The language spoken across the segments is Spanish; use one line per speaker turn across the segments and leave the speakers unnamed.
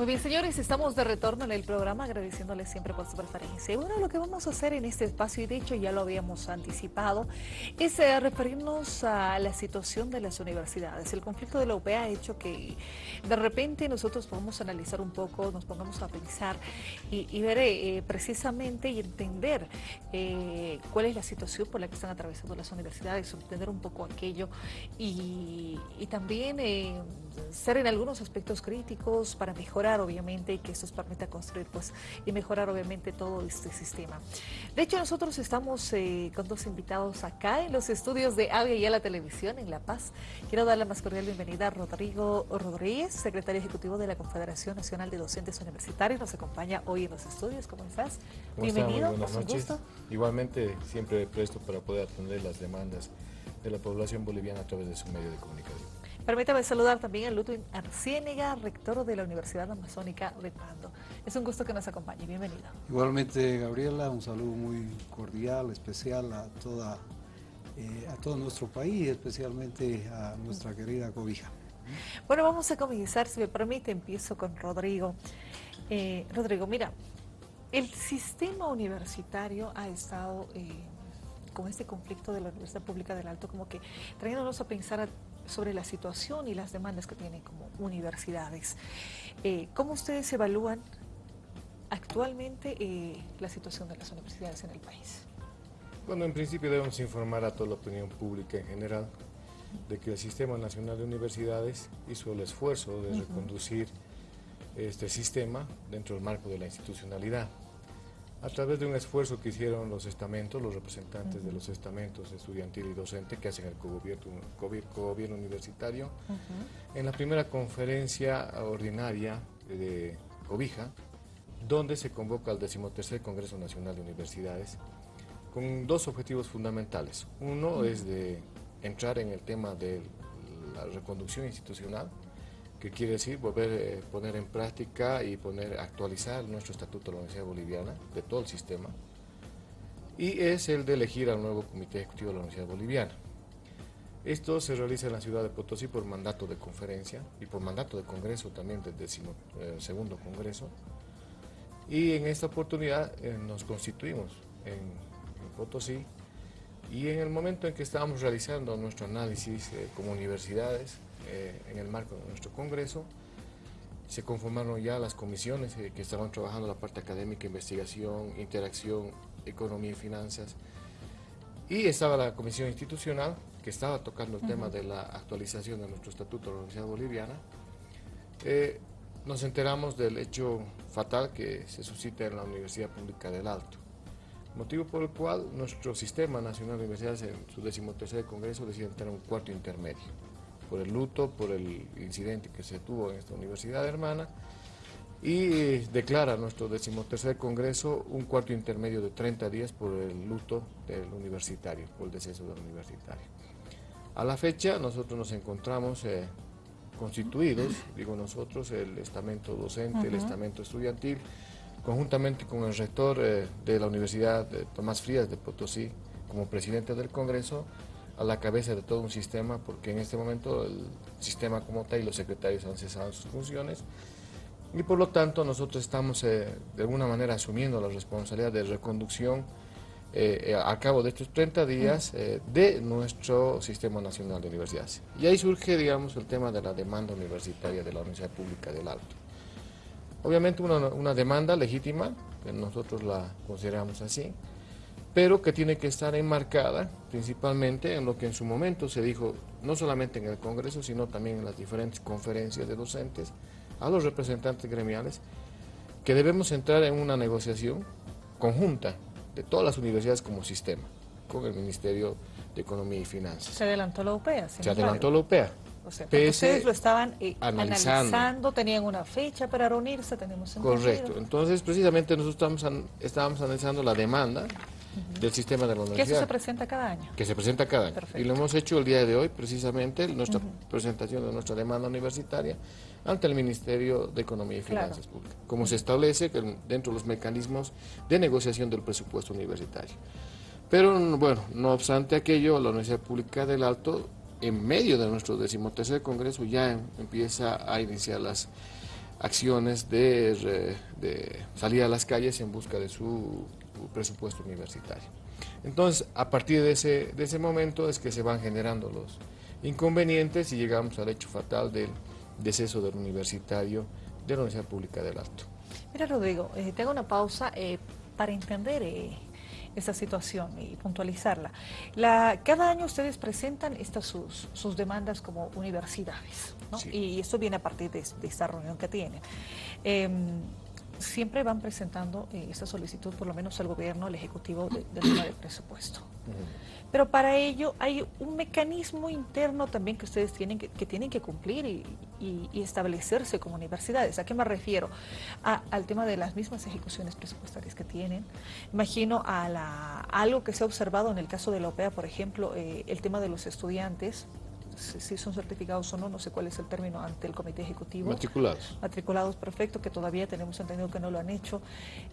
Muy bien, señores, estamos de retorno en el programa agradeciéndoles siempre por su preferencia. Y bueno, lo que vamos a hacer en este espacio, y de hecho ya lo habíamos anticipado, es eh, referirnos a la situación de las universidades. El conflicto de la UP ha hecho que de repente nosotros podamos analizar un poco, nos pongamos a pensar y, ver eh, precisamente y entender eh, cuál es la situación por la que están atravesando las universidades, entender un poco aquello y, y también ser en algunos aspectos críticos para mejorar obviamente y que esto nos permita construir pues y mejorar obviamente todo este sistema. De hecho nosotros estamos eh, con dos invitados acá en los estudios de Avia y a la televisión en La Paz. Quiero dar la más cordial bienvenida a Rodrigo Rodríguez, secretario ejecutivo de la Confederación Nacional de Docentes Universitarios. Nos acompaña hoy en los estudios. ¿Cómo estás?
Bienvenido. Buenas noches. Igualmente siempre presto para poder atender las demandas de la población boliviana a través de su medio de comunicación.
Permítame saludar también a Ludwig Arciénega, rector de la Universidad Amazónica de Pando. Es un gusto que nos acompañe, bienvenido.
Igualmente, Gabriela, un saludo muy cordial, especial a, toda, eh, a todo nuestro país, especialmente a nuestra querida Cobija.
Bueno, vamos a comenzar, si me permite, empiezo con Rodrigo. Eh, Rodrigo, mira, el sistema universitario ha estado... Eh, con este conflicto de la Universidad Pública del Alto, como que trayéndonos a pensar sobre la situación y las demandas que tienen como universidades. Eh, ¿Cómo ustedes evalúan actualmente eh, la situación de las universidades en el país?
Bueno, en principio debemos informar a toda la opinión pública en general de que el Sistema Nacional de Universidades hizo el esfuerzo de reconducir este sistema dentro del marco de la institucionalidad a través de un esfuerzo que hicieron los estamentos, los representantes de los estamentos estudiantil y docente que hacen el cogobierno, universitario, en la primera conferencia ordinaria de Cobija, donde se convoca al decimotercer Congreso Nacional de Universidades, con dos objetivos fundamentales. Uno es de entrar en el tema de la reconducción institucional, que quiere decir volver a eh, poner en práctica y poner actualizar nuestro estatuto de la Universidad Boliviana, de todo el sistema, y es el de elegir al nuevo Comité Ejecutivo de la Universidad Boliviana. Esto se realiza en la ciudad de Potosí por mandato de conferencia y por mandato de congreso también del décimo, eh, segundo congreso. Y en esta oportunidad eh, nos constituimos en, Potosí y en el momento en que estábamos realizando nuestro análisis como universidades, eh, en el marco de nuestro Congreso. Se conformaron ya las comisiones eh, que estaban trabajando la parte académica, investigación, interacción, economía y finanzas. Y estaba la comisión institucional, que estaba tocando el tema de la actualización de nuestro estatuto de la Universidad Boliviana. Eh, nos enteramos del hecho fatal que se suscita en la Universidad Pública del Alto, motivo por el cual nuestro Sistema Nacional de Universidades en su decimotercer congreso decide tener un cuarto intermedio por el luto, por el incidente que se tuvo en esta universidad hermana y declara nuestro decimotercer congreso un cuarto intermedio de 30 días por el luto del universitario, por el deceso del universitario. A la fecha nosotros nos encontramos eh, constituidos, digo nosotros, el estamento docente, el estamento estudiantil, conjuntamente con el rector eh, de la Universidad de Tomás Frías de Potosí como presidente del Congreso, a la cabeza de todo un sistema, porque en este momento el sistema como tal y los secretarios han cesado sus funciones, y por lo tanto nosotros estamos eh, de alguna manera asumiendo la responsabilidad de reconducción eh, eh, a cabo de estos 30 días de nuestro Sistema Nacional de Universidades. Y ahí surge, digamos, el tema de la demanda universitaria de la Universidad Pública del Alto. Obviamente una, una demanda legítima, que nosotros la consideramos así, pero que tiene que estar enmarcada principalmente en lo que en su momento se dijo, no solamente en el Congreso, sino también en las diferentes conferencias de docentes, a los representantes gremiales, que debemos entrar en una negociación conjunta de todas las universidades como sistema, con el Ministerio de Economía y Finanzas.
Se adelantó la UPEA.
Se adelantó la UPEA.
O sea, ustedes lo estaban eh, analizando. tenían una fecha para reunirse, tenemos
Correcto, entonces precisamente nosotros estábamos, estábamos analizando la demanda del sistema de la universidad.
Que eso se presenta cada año.
Que se presenta cada año. Y lo hemos hecho el día de hoy, precisamente, nuestra presentación de nuestra demanda universitaria ante el Ministerio de Economía y Finanzas Públicas, como se establece dentro de los mecanismos de negociación del presupuesto universitario. Pero, bueno, no obstante aquello, la Universidad Pública del Alto, en medio de nuestro decimotercer congreso, ya empieza a iniciar las acciones de, salir a las calles en busca de su presupuesto universitario. Entonces, a partir de ese, de ese momento es que se van generando los inconvenientes y llegamos al hecho fatal del deceso del universitario de la Universidad Pública del Alto.
Mira, Rodrigo, eh, te hago una pausa eh, para entender eh, esa situación y puntualizarla. La, cada año ustedes presentan estas sus, sus demandas como universidades, ¿no? y esto viene a partir de, esta reunión que tienen. Em, siempre van presentando eh, esta solicitud, por lo menos al gobierno, al Ejecutivo, del tema del presupuesto. Pero para ello hay un mecanismo interno también que ustedes tienen que, tienen que cumplir y, establecerse como universidades. ¿A qué me refiero? al tema de las mismas ejecuciones presupuestarias que tienen. Imagino a, la, algo que se ha observado en el caso de la OPEA, por ejemplo, eh, el tema de los estudiantes si son certificados o no, no sé cuál es el término ante el comité ejecutivo.
Matriculados.
Matriculados, perfecto, que todavía tenemos entendido que no lo han hecho.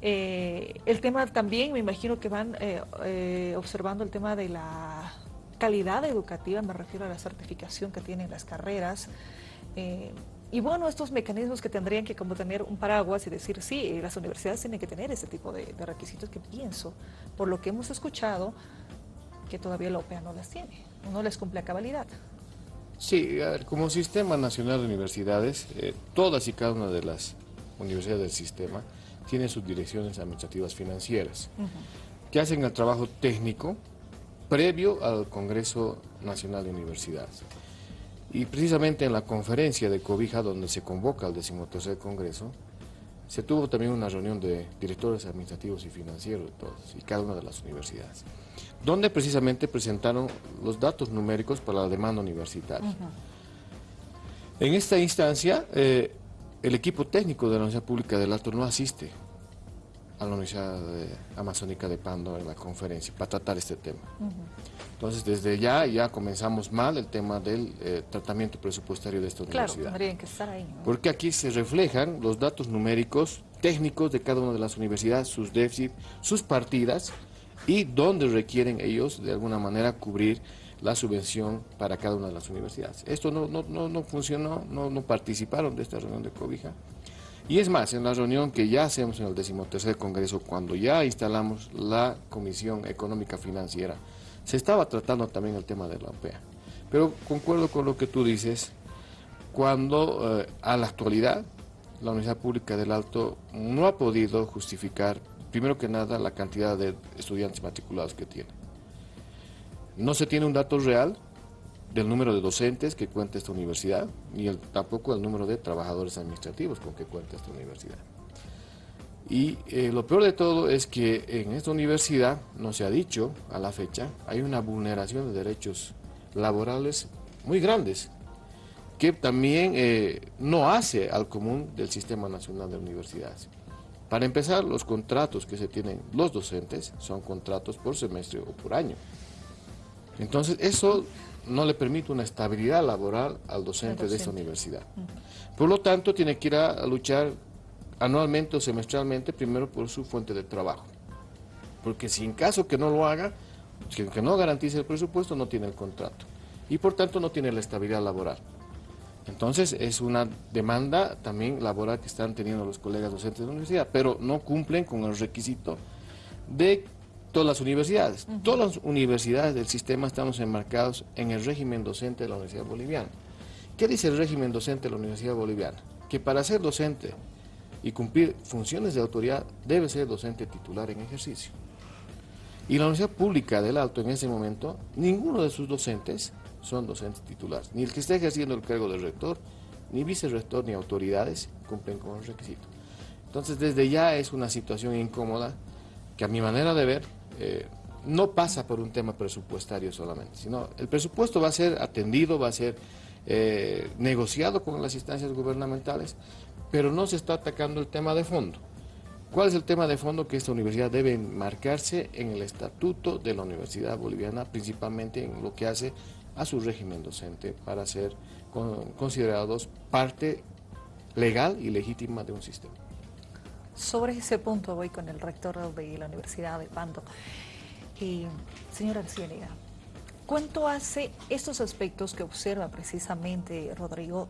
Eh, el tema también, me imagino que van eh, eh, observando el tema de la calidad educativa, me refiero a la certificación que tienen las carreras. y bueno, estos mecanismos que tendrían que como tener un paraguas y decir, sí, las universidades tienen que tener ese tipo de, de requisitos que pienso, por lo que hemos escuchado, que todavía la OPEA no las tiene, no les cumple a cabalidad.
Sí, como Sistema Nacional de Universidades, eh, todas y cada una de las universidades del sistema tienen sus direcciones administrativas financieras, que hacen el trabajo técnico previo al Congreso Nacional de Universidades. Y precisamente en la conferencia de Cobija, donde se convoca el decimotercer Congreso, se tuvo también una reunión de directores administrativos y financieros de todos y cada una de las universidades donde precisamente presentaron los datos numéricos para la demanda universitaria. En esta instancia, eh, el equipo técnico de la Universidad Pública del Alto no asiste a la Universidad Amazónica de Pando en la conferencia para tratar este tema. Entonces, desde ya ya comenzamos mal el tema del eh, tratamiento presupuestario de esta
claro,
universidad.
tendrían que estar ahí.
Porque aquí se reflejan los datos numéricos técnicos de cada una de las universidades, sus déficits, sus partidas, y donde requieren ellos de alguna manera cubrir la subvención para cada una de las universidades. Esto no, no, no, funcionó, no, no participaron de esta reunión de Cobija. Y es más, en la reunión que ya hacemos en el decimotercer Congreso, cuando ya instalamos la Comisión Económica Financiera, se estaba tratando también el tema de la OPEA. Pero concuerdo con lo que tú dices, cuando eh, a la actualidad la Universidad Pública del Alto no ha podido justificar primero que nada, la cantidad de estudiantes matriculados que tiene. No se tiene un dato real del número de docentes que cuenta esta universidad, ni tampoco el número de trabajadores administrativos con que cuenta esta universidad. Y eh, lo peor de todo es que en esta universidad, no se ha dicho a la fecha, hay una vulneración de derechos laborales muy grandes, que también eh, no hace al común del Sistema Nacional de Universidades. Para empezar, los contratos que se tienen los docentes son contratos por semestre o por año. Entonces, eso no le permite una estabilidad laboral al docente, de esta universidad. Por lo tanto, tiene que ir a, luchar anualmente o semestralmente primero por su fuente de trabajo. Porque si en caso que no lo haga, que no garantice el presupuesto, no tiene el contrato. Y por tanto no tiene la estabilidad laboral. Entonces es una demanda también laboral que están teniendo los colegas docentes de la universidad, pero no cumplen con el requisito de todas las universidades. Todas las universidades del sistema estamos enmarcados en el régimen docente de la Universidad Boliviana. ¿Qué dice el régimen docente de la Universidad Boliviana? Que para ser docente y cumplir funciones de autoridad debe ser docente titular en ejercicio. Y la Universidad Pública del Alto en ese momento, ninguno de sus docentes son docentes titulares. Ni el que esté ejerciendo el cargo de rector, ni vicerrector, ni autoridades cumplen con el requisito. Entonces, desde ya es una situación incómoda que a mi manera de ver eh, no pasa por un tema presupuestario solamente, sino el presupuesto va a ser atendido, va a ser eh, negociado con las instancias gubernamentales, pero no se está atacando el tema de fondo. ¿Cuál es el tema de fondo que esta universidad debe marcarse en el estatuto de la Universidad Boliviana, principalmente en lo que hace a su régimen docente para ser considerados parte legal y legítima de un sistema.
Sobre ese punto voy con el rector de la Universidad de Pando. Eh, señora ¿cuánto hace estos aspectos que observa precisamente Rodrigo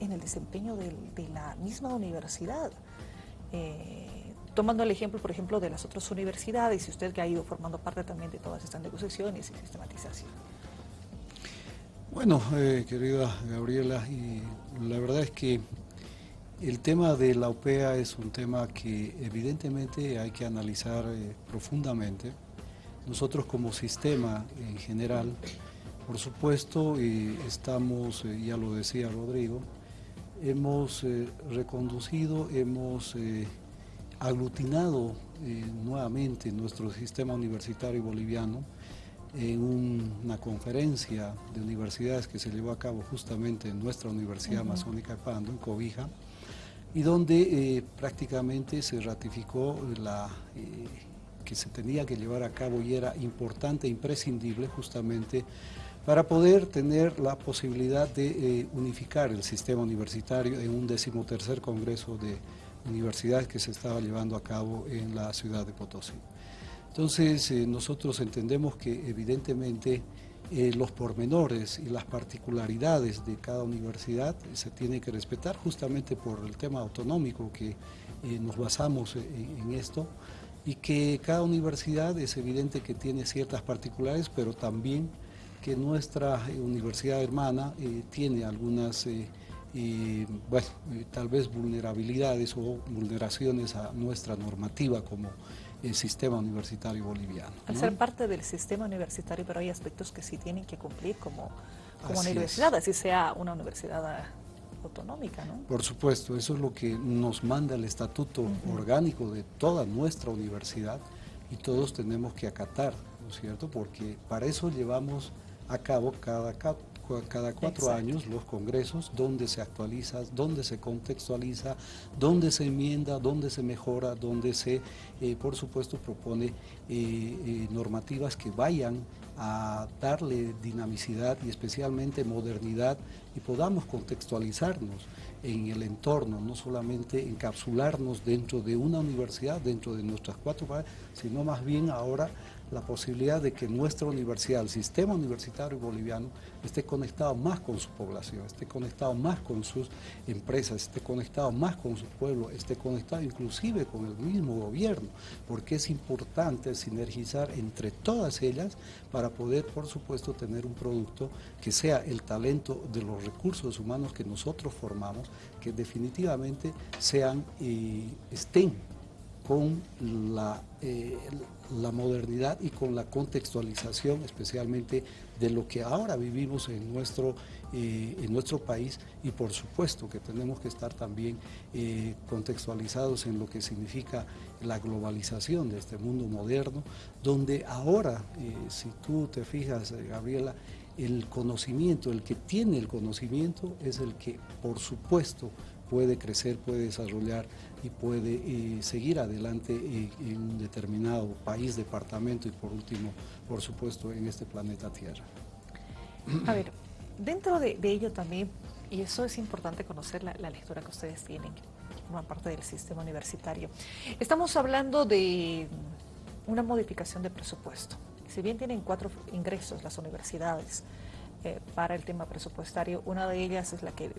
en el desempeño de la misma universidad. Eh, tomando el ejemplo, por ejemplo, de las otras universidades, y usted que ha ido formando parte también de todas estas negociaciones y sistematización.
Bueno, eh, querida Gabriela, y la verdad es que el tema de la OPEA es un tema que evidentemente hay que analizar eh, profundamente. Nosotros como sistema en general, por supuesto, eh, estamos, ya lo decía Rodrigo, hemos reconducido, hemos aglutinado nuevamente nuestro sistema universitario boliviano en una conferencia de universidades que se llevó a cabo justamente en nuestra Universidad Amazónica de Pando, en Cobija, y donde eh, prácticamente se ratificó la, eh, que se tenía que llevar a cabo y era importante imprescindible justamente para poder tener la posibilidad de eh, unificar el sistema universitario en un decimotercer congreso de universidades que se estaba llevando a cabo en la ciudad de Potosí. Entonces, nosotros entendemos que evidentemente eh, los pormenores y las particularidades de cada universidad se tienen que respetar justamente por el tema autonómico que eh, nos basamos en, esto y que cada universidad es evidente que tiene ciertas particularidades, pero también que nuestra universidad hermana tiene algunas, bueno, tal vez vulnerabilidades o vulneraciones a nuestra normativa como el sistema universitario boliviano.
Al ser parte del sistema universitario, pero hay aspectos que sí tienen que cumplir como, como universidad, así sea una universidad autonómica, ¿no?
Por supuesto, eso es lo que nos manda el estatuto orgánico de toda nuestra universidad y todos tenemos que acatar, ¿no es cierto? Porque para eso llevamos a cabo cada, cada cuatro años los congresos, donde se actualiza, donde se contextualiza, donde se enmienda, donde se mejora, donde se, eh, por supuesto, propone eh, eh, normativas que vayan a darle dinamicidad y especialmente modernidad y podamos contextualizarnos en el entorno, no solamente encapsularnos dentro de una universidad, dentro de nuestras cuatro paredes, sino más bien ahora la posibilidad de que nuestra universidad, el sistema universitario boliviano, esté conectado más con su población, esté conectado más con sus empresas, esté conectado más con su pueblo, esté conectado inclusive con el mismo gobierno, porque es importante sinergizar entre todas ellas para poder, por supuesto, tener un producto que sea el talento de los recursos humanos que nosotros formamos, que definitivamente sean y estén con la, eh, la modernidad y con la contextualización especialmente de lo que ahora vivimos en nuestro, eh, en nuestro país. Y por supuesto que tenemos que estar también eh, contextualizados en lo que significa la globalización de este mundo moderno, donde ahora, si tú te fijas, Gabriela, el conocimiento, el que tiene el conocimiento es el que por supuesto puede crecer, puede desarrollar y puede eh, seguir adelante eh, en un determinado país, departamento y por último, por supuesto, en este planeta Tierra.
A ver, dentro de, ello también, y eso es importante conocer la, lectura que ustedes tienen, una parte del sistema universitario, estamos hablando de una modificación de presupuesto. Si bien tienen cuatro ingresos las universidades, eh, para el tema presupuestario. Una de ellas es la que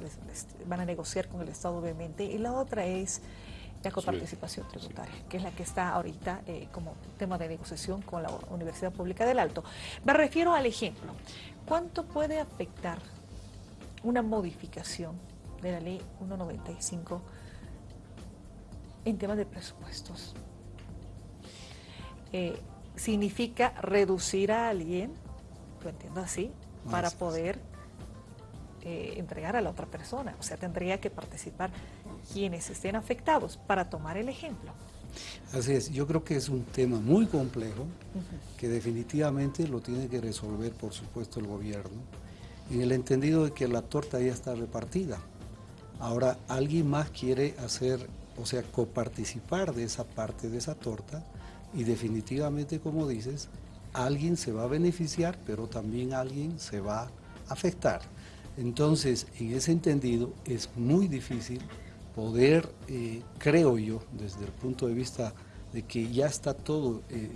van a negociar con el Estado, obviamente, y la otra es la coparticipación tributaria, que es la que está ahorita eh, como tema de negociación con la Universidad Pública del Alto. Me refiero al ejemplo. ¿Cuánto puede afectar una modificación de la ley 195 en temas de presupuestos? Eh, ¿Significa reducir a alguien? Lo entiendo así, para poder eh, entregar a la otra persona. O sea, tendría que participar quienes estén afectados para tomar el ejemplo.
Así es, yo creo que es un tema muy complejo que definitivamente lo tiene que resolver, por supuesto, el gobierno, en el entendido de que la torta ya está repartida. Ahora, alguien más quiere hacer, o sea, coparticipar de esa parte de esa torta y definitivamente, como dices, alguien se va a beneficiar, pero también alguien se va a afectar. Entonces, en ese entendido, es muy difícil poder, eh, creo yo, desde el punto de vista de que ya está todo eh,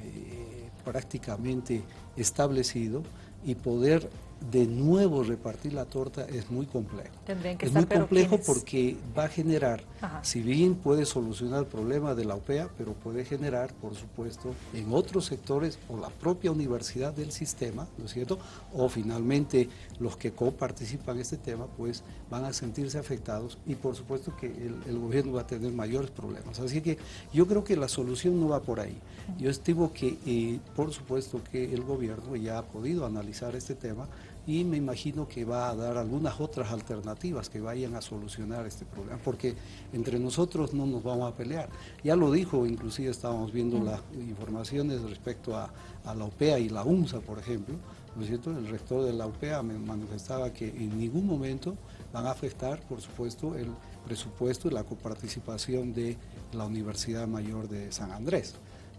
prácticamente establecido y poder de nuevo repartir la torta es muy complejo.
que
es muy complejo porque va a generar, si bien puede solucionar el problema de la OPEA, pero puede generar, por supuesto, en otros sectores o la propia universidad del sistema, ¿no es cierto? O finalmente los que coparticipan en este tema, pues van a sentirse afectados y por supuesto que el, gobierno va a tener mayores problemas. Así que yo creo que la solución no va por ahí. Yo estimo que, eh, por supuesto, que el gobierno ya ha podido analizar este tema, y me imagino que va a dar algunas otras alternativas que vayan a solucionar este problema, porque entre nosotros no nos vamos a pelear. Ya lo dijo, inclusive estábamos viendo las informaciones respecto a, la OPEA y la UNSA, por ejemplo, ¿no es cierto? El rector de la OPEA me manifestaba que en ningún momento van a afectar, por supuesto, el presupuesto y la coparticipación de la Universidad Mayor de San Andrés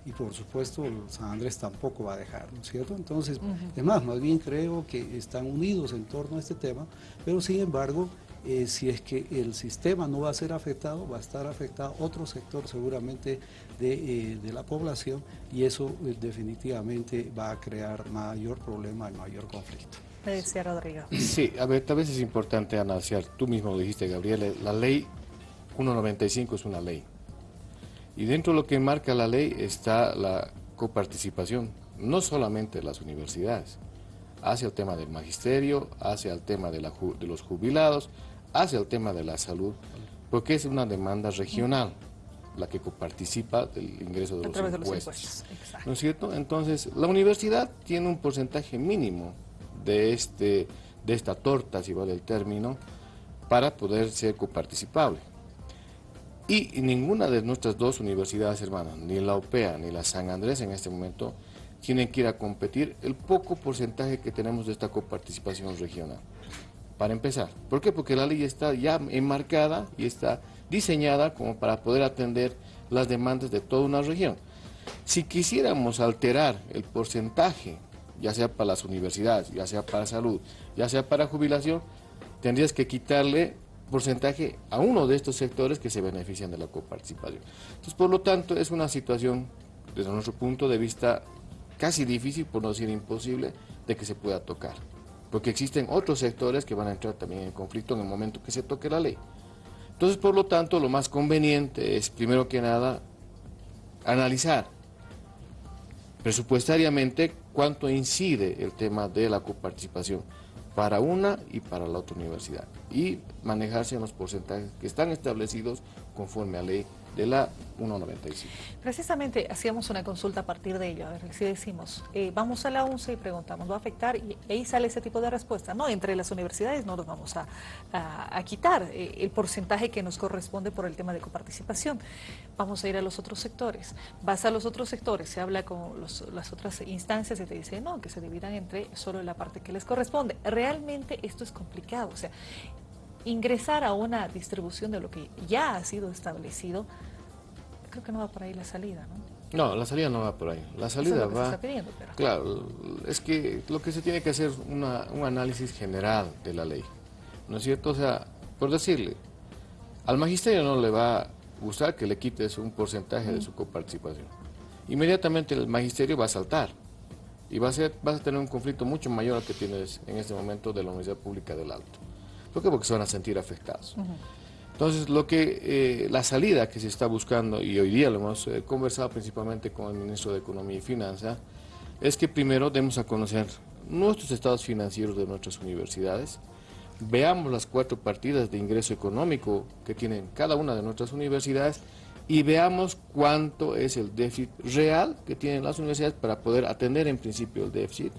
y por supuesto San Andrés tampoco va a dejar, ¿no es cierto? Entonces, además, más bien creo que están unidos en torno a este tema, pero sin embargo, eh, si es que el sistema no va a ser afectado, va a estar afectado otro sector seguramente de, eh, la población y eso eh, definitivamente va a crear mayor problema y mayor conflicto.
Me decía Rodrigo.
Sí, a ver, tal vez es importante analizar, tú mismo lo dijiste, Gabriel, la ley 195 es una ley y dentro de lo que marca la ley está la coparticipación, no solamente de las universidades, hacia el tema del magisterio, hacia el tema de, los jubilados, hacia el tema de la salud, porque es una demanda regional la que coparticipa del ingreso de, los impuestos. ¿No es cierto? Entonces, la universidad tiene un porcentaje mínimo de, este, de esta torta, si vale el término, para poder ser coparticipable. Y ninguna de nuestras dos universidades hermanas, ni la OPEA ni la San Andrés en este momento, tienen que ir a competir el poco porcentaje que tenemos de esta coparticipación regional. Para empezar. ¿Por qué? Porque la ley está ya enmarcada y está diseñada como para poder atender las demandas de toda una región. Si quisiéramos alterar el porcentaje, ya sea para las universidades, ya sea para salud, ya sea para jubilación, tendrías que quitarle porcentaje a uno de estos sectores que se benefician de la coparticipación. Entonces, por lo tanto, es una situación, desde nuestro punto de vista, casi difícil, por no decir imposible, de que se pueda tocar. Porque existen otros sectores que van a entrar también en conflicto en el momento que se toque la ley. Entonces, por lo tanto, lo más conveniente es, primero que nada, analizar presupuestariamente cuánto incide el tema de la coparticipación para una y para la otra universidad y manejarse en los porcentajes que están establecidos conforme a ley de la 195.
Precisamente hacíamos una consulta a partir de ello, a ver si decimos, eh, vamos a la 11 y preguntamos, ¿va a afectar? Y ahí sale ese tipo de respuesta. No, entre las universidades no nos vamos a, quitar eh, el porcentaje que nos corresponde por el tema de coparticipación. Vamos a ir a los otros sectores. Vas a los otros sectores, se habla con las otras instancias y te dice, no, que se dividan entre solo la parte que les corresponde. Realmente esto es complicado, o sea, ingresar a una distribución de lo que ya ha sido establecido, creo que no va por ahí la salida, ¿no?
No, la salida no va por ahí. La salida va... Claro, es que lo que se tiene que hacer es un análisis general de la ley, ¿no es cierto? O sea, por decirle, al magisterio no le va a gustar que le quites un porcentaje de su coparticipación. Inmediatamente el magisterio va a saltar y va a vas a tener un conflicto mucho mayor al que tienes en este momento de la Universidad Pública del Alto. ¿Por qué? Porque se van a sentir afectados. Entonces, lo que eh, la salida que se está buscando, y hoy día lo hemos eh, conversado principalmente con el ministro de Economía y Finanzas, es que primero demos a conocer nuestros estados financieros de nuestras universidades, veamos las cuatro partidas de ingreso económico que tienen cada una de nuestras universidades y veamos cuánto es el déficit real que tienen las universidades para poder atender en principio el déficit,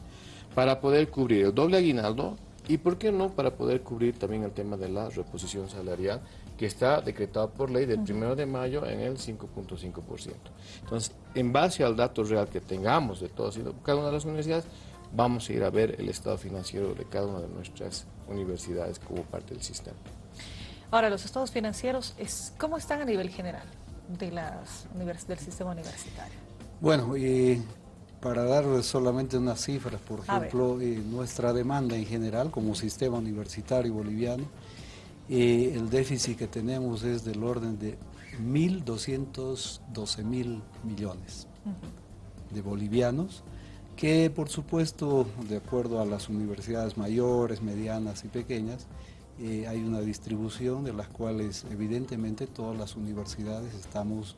para poder cubrir el doble aguinaldo, y por qué no para poder cubrir también el tema de la reposición salarial que está decretado por ley del 1 de mayo en el 5.5%. Entonces, en base al dato real que tengamos de todas y cada una de las universidades, vamos a ir a ver el estado financiero de cada una de nuestras universidades como parte del sistema.
Ahora, los estados financieros, es, ¿cómo están a nivel general de las del sistema universitario?
Bueno, y para dar solamente unas cifras, por ejemplo, eh, nuestra demanda en general como sistema universitario boliviano, eh, el déficit que tenemos es del orden de 1.212 mil millones de bolivianos que por supuesto, de acuerdo a las universidades mayores, medianas y pequeñas, eh, hay una distribución de las cuales evidentemente todas las universidades estamos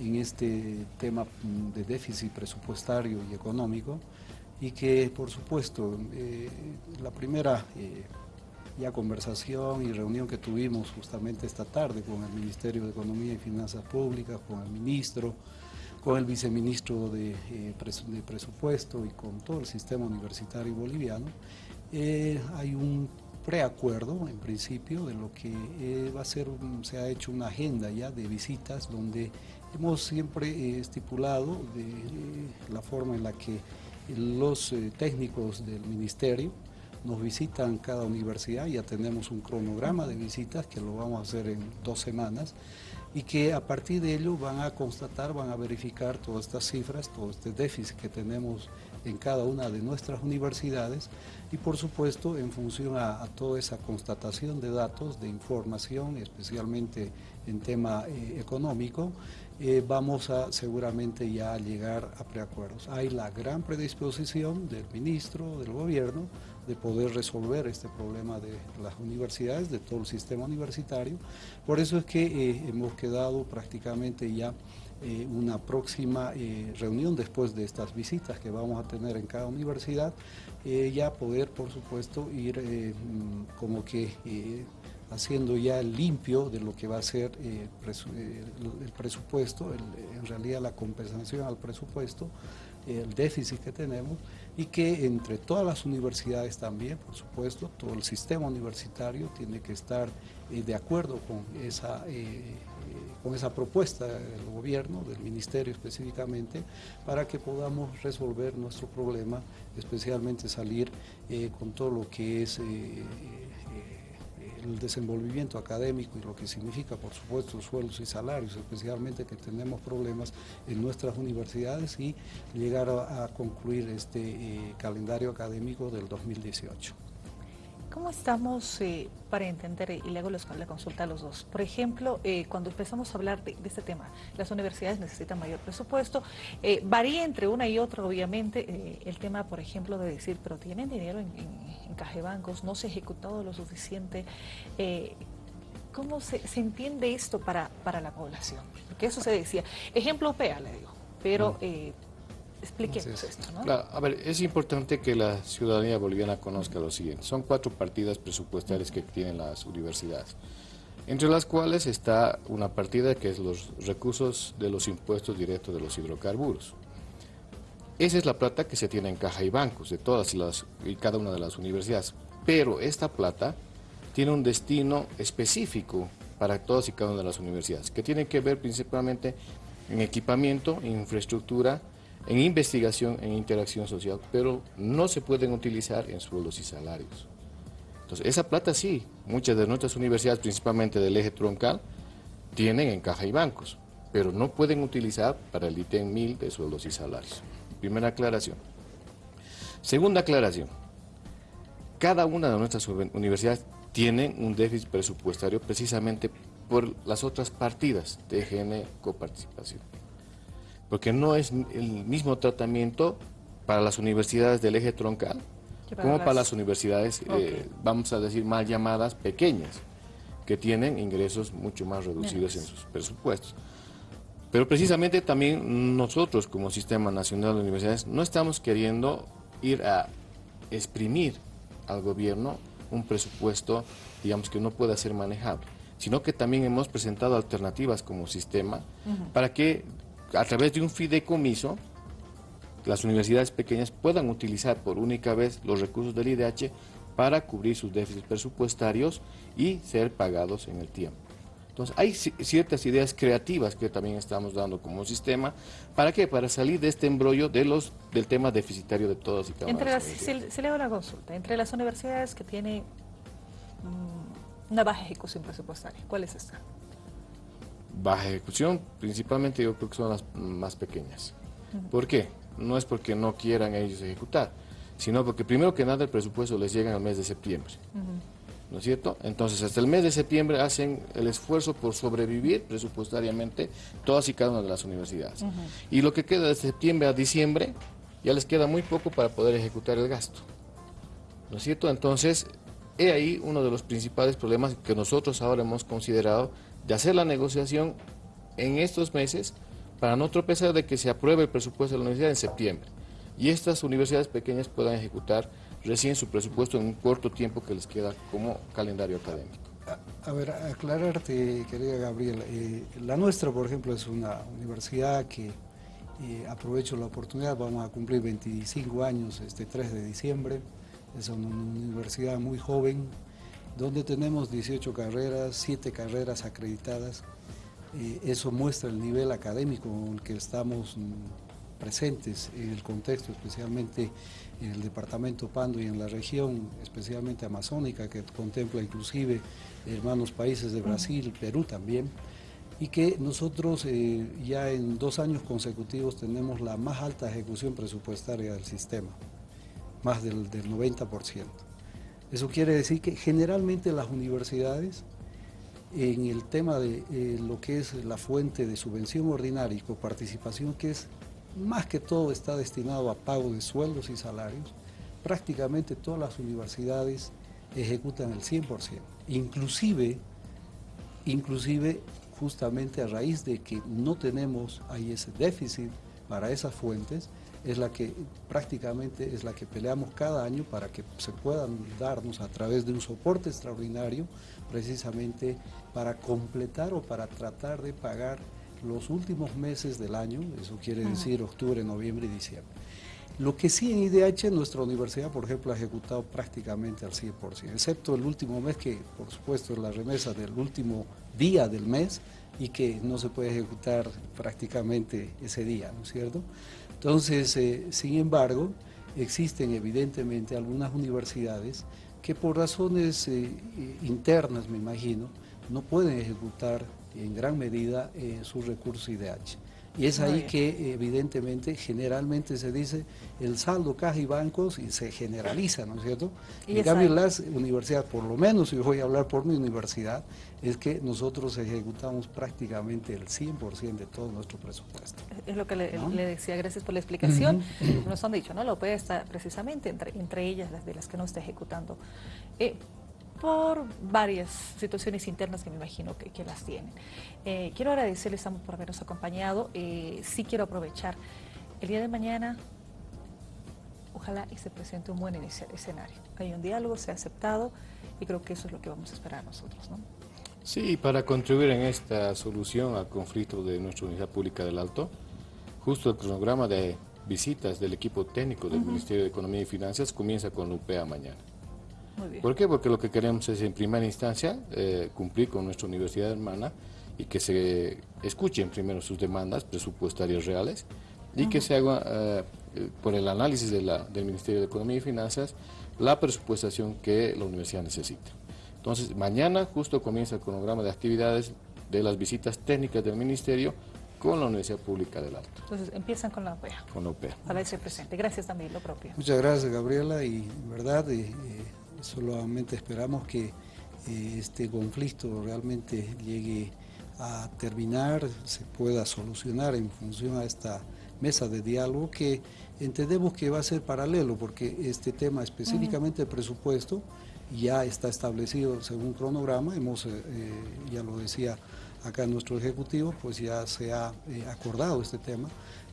en este tema mm, de déficit presupuestario y económico y que por supuesto eh, la primera eh, ya conversación y reunión que tuvimos justamente esta tarde con el Ministerio de Economía y Finanzas Públicas, con el ministro, con el viceministro de, eh, de Presupuesto y con todo el sistema universitario boliviano, hay un preacuerdo en principio de lo que va a ser, se ha hecho una agenda ya de visitas donde hemos siempre estipulado de la forma en la que los eh, técnicos del ministerio nos visitan cada universidad, ya tenemos un cronograma de visitas que lo vamos a hacer en dos semanas y que a partir de ello van a constatar, van a verificar todas estas cifras, todo este déficit que tenemos en cada una de nuestras universidades y por supuesto en función a, toda esa constatación de datos, de información, especialmente en tema eh, económico, eh, vamos a seguramente ya llegar a preacuerdos. Hay la gran predisposición del ministro, del gobierno, de poder resolver este problema de las universidades, de todo el sistema universitario. Por eso es que eh, hemos quedado prácticamente ya eh, una próxima reunión después de estas visitas que vamos a tener en cada universidad, ya poder, por supuesto, ir mm, como que haciendo ya el limpio de lo que va a ser eh, eh, el presupuesto, en realidad la compensación al presupuesto, el déficit que tenemos y que entre todas las universidades también, por supuesto, todo el sistema universitario tiene que estar eh, de acuerdo con esa, con esa propuesta del gobierno, del ministerio específicamente, para que podamos resolver nuestro problema, especialmente salir con todo lo que es el desenvolvimiento académico y lo que significa, por supuesto, sueldos y salarios, especialmente que tenemos problemas en nuestras universidades y llegar a, concluir este eh, calendario académico del 2018.
¿Cómo estamos eh, para entender, y le hago la consulta a los dos? Por ejemplo, eh, cuando empezamos a hablar de, este tema, las universidades necesitan mayor presupuesto, eh, varía entre una y otra, obviamente, el tema, por ejemplo, de decir, pero tienen dinero en, en, cajebancos, no se ha ejecutado lo suficiente. ¿Cómo se, entiende esto para, para la población? Porque eso se decía. Ejemplo PEA, le digo, pero... Expliquemos esto, ¿no?
a ver, es importante que la ciudadanía boliviana conozca lo siguiente. Son cuatro partidas presupuestarias que tienen las universidades, entre las cuales está una partida que es los recursos de los impuestos directos de los hidrocarburos. Esa es la plata que se tiene en caja y bancos de todas las y cada una de las universidades. Pero esta plata tiene un destino específico para todas y cada una de las universidades, que tiene que ver principalmente en equipamiento, infraestructura, en investigación, en interacción social, pero no se pueden utilizar en sueldos y salarios. Entonces, esa plata sí, muchas de nuestras universidades, principalmente del eje troncal, tienen en caja y bancos, pero no pueden utilizar para el ítem 1000 de sueldos y salarios. Primera aclaración. Segunda aclaración. Cada una de nuestras universidades tiene un déficit presupuestario precisamente por las otras partidas de GN coparticipación porque no es el mismo tratamiento para las universidades del eje troncal como para las universidades, eh, vamos a decir, mal llamadas pequeñas, que tienen ingresos mucho más reducidos en sus presupuestos. Pero precisamente también nosotros como Sistema Nacional de Universidades no estamos queriendo ir a exprimir al gobierno un presupuesto, digamos, que no pueda ser manejable, sino que también hemos presentado alternativas como sistema para que a través de un fideicomiso, las universidades pequeñas puedan utilizar por única vez los recursos del IDH para cubrir sus déficits presupuestarios y ser pagados en el tiempo. Entonces, hay ciertas ideas creativas que también estamos dando como sistema. ¿Para qué? Para salir de este embrollo de los, del tema deficitario de todas y cada una de las
si, si, le hago una consulta, entre las universidades que tienen mm, una baja ejecución presupuestaria, ¿cuáles están?
Baja ejecución, principalmente yo creo que son las más pequeñas. ¿Por qué? No es porque no quieran ellos ejecutar, sino porque primero que nada el presupuesto les llega en el mes de septiembre. ¿No es cierto? Entonces, hasta el mes de septiembre hacen el esfuerzo por sobrevivir presupuestariamente todas y cada una de las universidades. Y lo que queda de septiembre a diciembre ya les queda muy poco para poder ejecutar el gasto. ¿No es cierto? Entonces, he ahí uno de los principales problemas que nosotros ahora hemos considerado de hacer la negociación en estos meses para no tropezar de que se apruebe el presupuesto de la universidad en septiembre y estas universidades pequeñas puedan ejecutar recién su presupuesto en un corto tiempo que les queda como calendario académico.
A, ver, aclararte, querida Gabriela, eh, la nuestra, por ejemplo, es una universidad que eh, aprovecho la oportunidad, vamos a cumplir 25 años este 3 de diciembre, es una universidad muy joven, donde tenemos 18 carreras, 7 carreras acreditadas. Eh, eso muestra el nivel académico en el que estamos mm, presentes en el contexto, especialmente en el departamento Pando y en la región, especialmente amazónica, que contempla inclusive hermanos países de Brasil, Perú también, y que nosotros eh, ya en dos años consecutivos tenemos la más alta ejecución presupuestaria del sistema más del, 90%. Eso quiere decir que generalmente las universidades, en el tema de eh, lo que es la fuente de subvención ordinaria y coparticipación, que es más que todo está destinado a pago de sueldos y salarios, prácticamente todas las universidades ejecutan el 100%, inclusive, inclusive justamente a raíz de que no tenemos ahí ese déficit para esas fuentes, es la que prácticamente es la que peleamos cada año para que se puedan darnos a través de un soporte extraordinario, precisamente para completar o para tratar de pagar los últimos meses del año, eso quiere decir octubre, noviembre y diciembre. Lo que sí en IDH, nuestra universidad, por ejemplo, ha ejecutado prácticamente al 100%, excepto el último mes que, por supuesto, es la remesa del último día del mes y que no se puede ejecutar prácticamente ese día, ¿no es cierto? Entonces, eh, sin embargo, existen evidentemente algunas universidades que por razones eh, internas, me imagino, no pueden ejecutar en gran medida eh, sus recursos IDH. Y es ahí que evidentemente generalmente se dice el saldo caja y bancos y se generaliza, ¿no es cierto? en cambio las universidades, por lo menos yo voy a hablar por mi universidad, es que nosotros ejecutamos prácticamente el 100% de todo nuestro presupuesto.
Es lo que le, decía, gracias por la explicación. Nos han dicho, ¿no? La OPE está precisamente entre, entre ellas, las de las que no está ejecutando. Eh, por varias situaciones internas que me imagino que, las tienen. Eh, quiero agradecerles por habernos acompañado. Eh, sí quiero aprovechar el día de mañana, ojalá y se presente un buen escenario. Hay un diálogo, se ha aceptado y creo que eso es lo que vamos a esperar nosotros. ¿no?
Sí, para contribuir en esta solución al conflicto de nuestra Unidad Pública del Alto, justo el cronograma de visitas del equipo técnico del Ministerio de Economía y Finanzas comienza con la UPA mañana. ¿Por qué? Porque lo que queremos es en primera instancia eh, cumplir con nuestra universidad hermana y que se escuchen primero sus demandas presupuestarias reales y que se haga eh, por el análisis del Ministerio de Economía y Finanzas la presupuestación que la universidad necesita. Entonces, mañana justo comienza el cronograma de actividades de las visitas técnicas del Ministerio con la Universidad Pública del Alto.
Entonces, empiezan con la OPEA.
Con la OPEA.
Para ese presente. Gracias también, lo propio.
Muchas gracias, Gabriela, y en verdad... Eh, solamente esperamos que eh, este conflicto realmente llegue a terminar, se pueda solucionar en función a esta mesa de diálogo que entendemos que va a ser paralelo porque este tema específicamente de presupuesto ya está establecido según cronograma, hemos, eh, eh, ya lo decía acá nuestro ejecutivo, pues ya se ha acordado este tema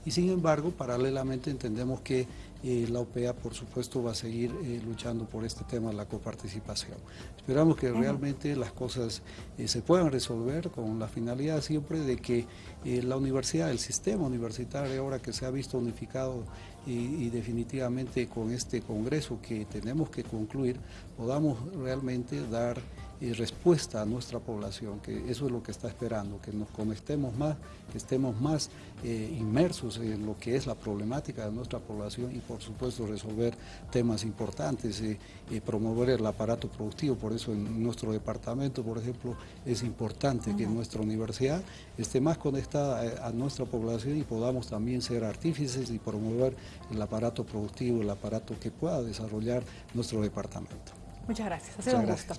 y sin embargo paralelamente entendemos que la OPEA, por supuesto, va a seguir eh, luchando por este tema de la coparticipación. Esperamos que realmente las cosas eh, se puedan resolver con la finalidad siempre de que eh, la universidad, el sistema universitario, ahora que se ha visto unificado y, definitivamente con este congreso que tenemos que concluir, podamos realmente dar respuesta a nuestra población, que eso es lo que está esperando, que nos conectemos más, que estemos más eh, inmersos en lo que es la problemática de nuestra población y por supuesto resolver temas importantes, eh, promover el aparato productivo, por eso en nuestro departamento, por ejemplo, es importante que nuestra universidad esté más conectada a, a nuestra población y podamos también ser artífices y promover el aparato productivo, el aparato que pueda desarrollar nuestro departamento.
Muchas gracias, ha sido un gusto.